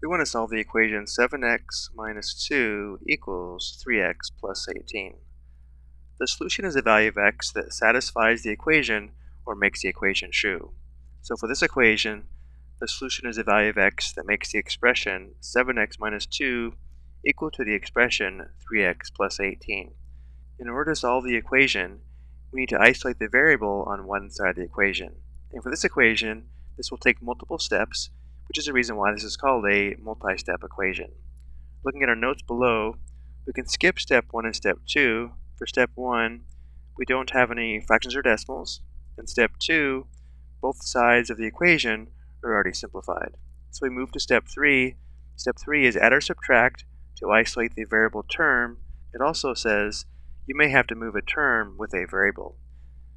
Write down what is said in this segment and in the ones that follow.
we want to solve the equation 7x minus 2 equals 3x plus 18. The solution is a value of x that satisfies the equation or makes the equation true. So for this equation, the solution is a value of x that makes the expression 7x minus 2 equal to the expression 3x plus 18. In order to solve the equation, we need to isolate the variable on one side of the equation. And for this equation, this will take multiple steps which is the reason why this is called a multi-step equation. Looking at our notes below, we can skip step 1 and step 2. For step 1, we don't have any fractions or decimals. In step 2, both sides of the equation are already simplified. So we move to step 3. Step 3 is add or subtract to isolate the variable term. It also says you may have to move a term with a variable.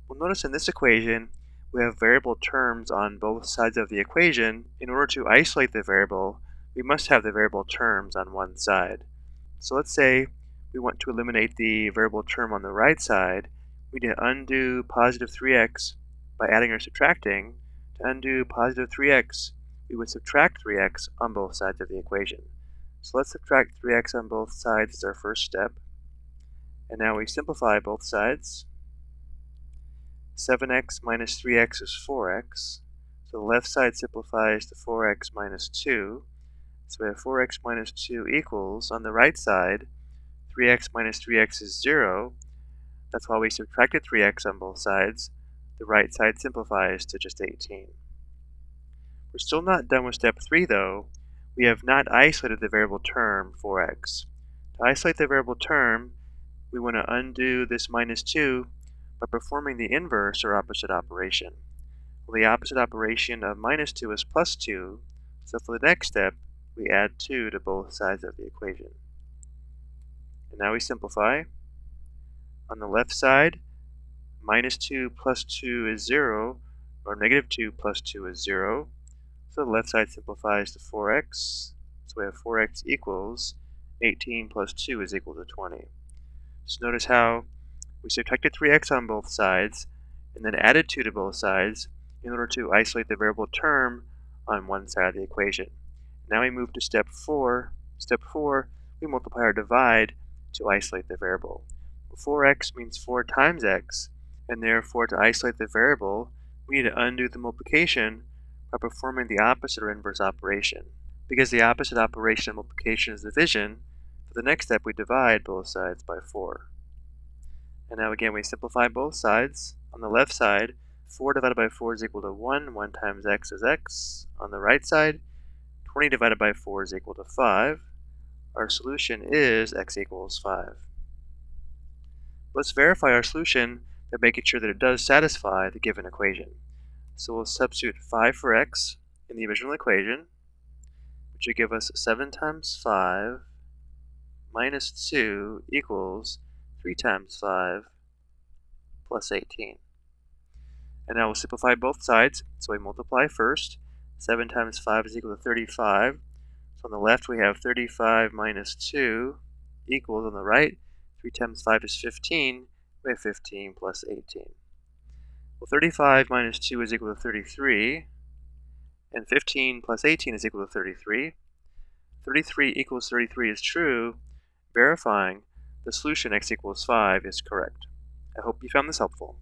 Well, notice in this equation, we have variable terms on both sides of the equation, in order to isolate the variable, we must have the variable terms on one side. So let's say we want to eliminate the variable term on the right side. We need to undo positive 3x by adding or subtracting. To undo positive 3x, we would subtract 3x on both sides of the equation. So let's subtract 3x on both sides as our first step. And now we simplify both sides. 7x minus 3x is 4x. So the left side simplifies to 4x minus 2. So we have 4x minus 2 equals, on the right side, 3x minus 3x is 0. That's why we subtracted 3x on both sides. The right side simplifies to just 18. We're still not done with step 3 though. We have not isolated the variable term 4x. To isolate the variable term, we want to undo this minus 2 by performing the inverse or opposite operation. Well, the opposite operation of minus 2 is plus 2, so for the next step, we add 2 to both sides of the equation. And now we simplify. On the left side, minus 2 plus 2 is 0, or negative 2 plus 2 is 0. So the left side simplifies to 4x. So we have 4x equals 18 plus 2 is equal to 20. So notice how we subtracted 3x on both sides, and then added 2 to both sides in order to isolate the variable term on one side of the equation. Now we move to step 4. Step 4, we multiply or divide to isolate the variable. 4x means 4 times x, and therefore to isolate the variable, we need to undo the multiplication by performing the opposite or inverse operation. Because the opposite operation of multiplication is division, for the next step we divide both sides by 4. And now again, we simplify both sides. On the left side, 4 divided by 4 is equal to 1. 1 times x is x. On the right side, 20 divided by 4 is equal to 5. Our solution is x equals 5. Let's verify our solution by making sure that it does satisfy the given equation. So we'll substitute 5 for x in the original equation, which would give us 7 times 5 minus 2 equals 3 times 5 plus 18. And now we'll simplify both sides. So we multiply first. 7 times 5 is equal to 35. So on the left we have 35 minus 2 equals on the right. 3 times 5 is 15. We have 15 plus 18. Well, 35 minus 2 is equal to 33. And 15 plus 18 is equal to 33. 33 equals 33 is true, verifying the solution x equals 5 is correct. I hope you found this helpful.